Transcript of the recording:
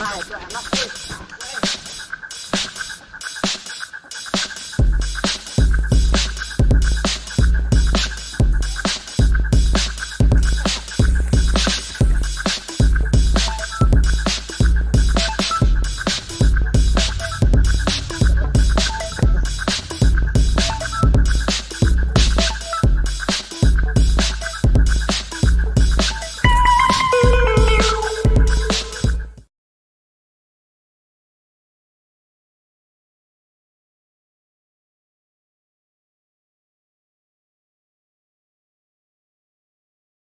Alright, I'm not